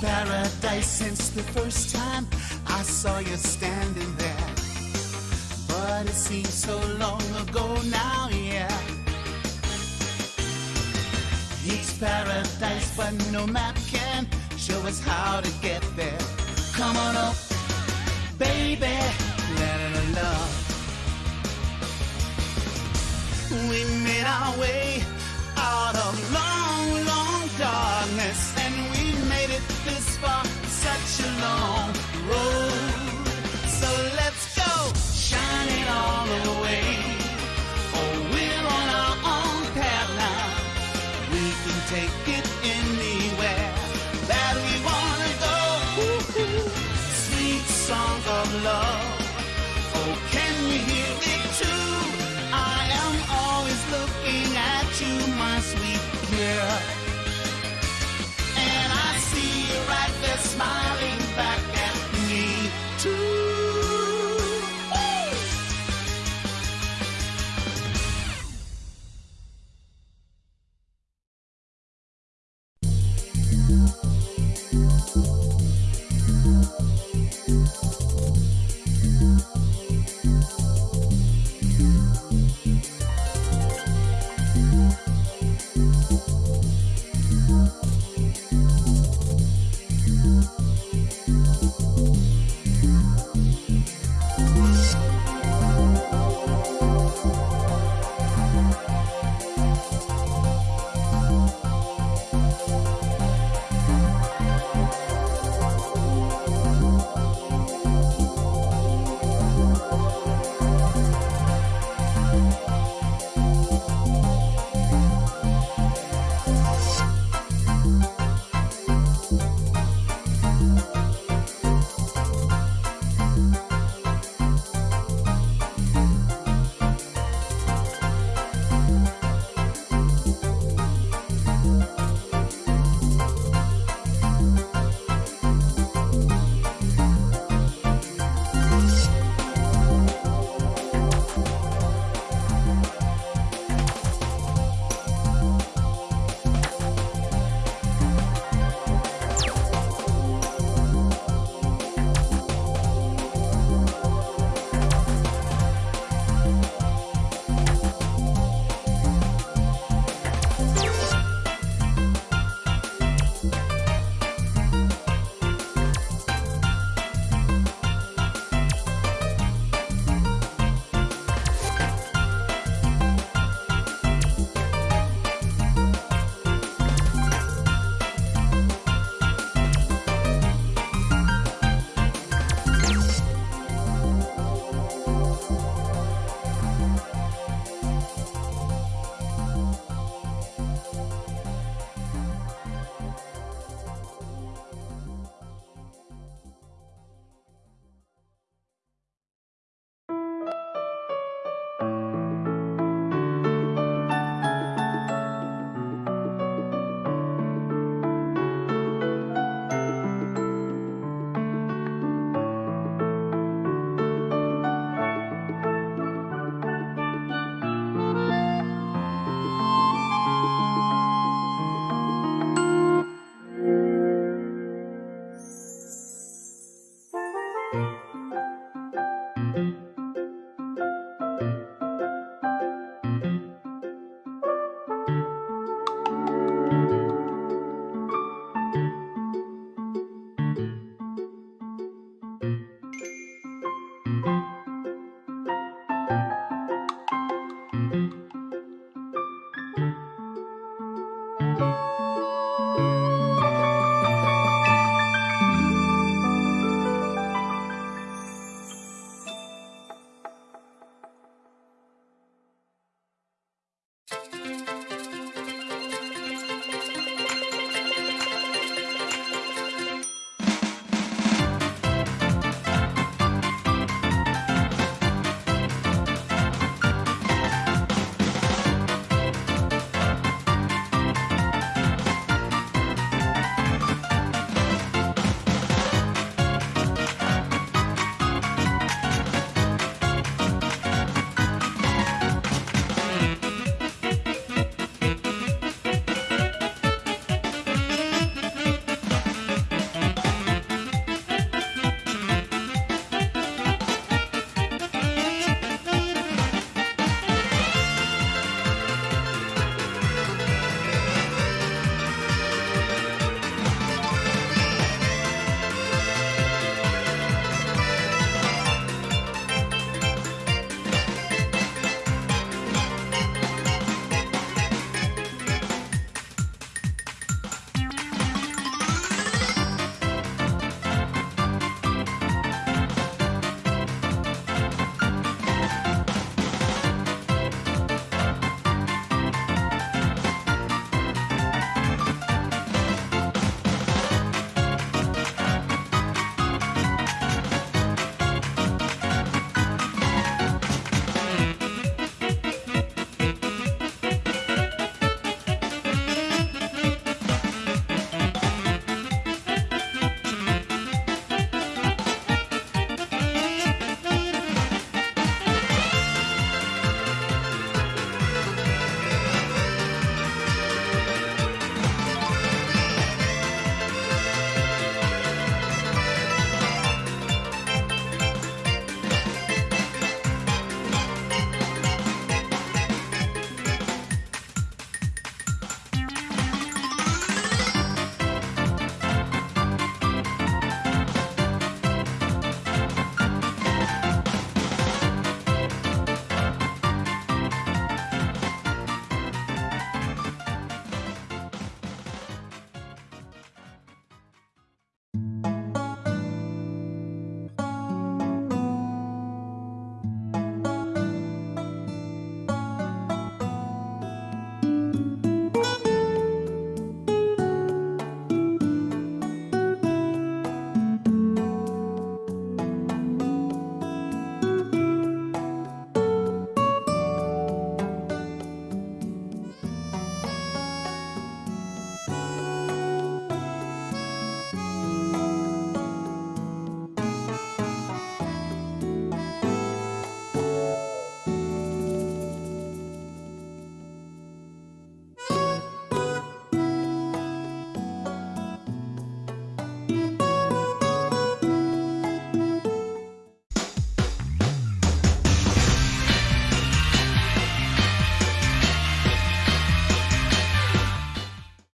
paradise since the first time I saw you standing there. But it seems so long ago now, yeah. It's paradise, but no map can show us how to get there. Come on up, baby. We made our way out of long, long darkness, Such a long road.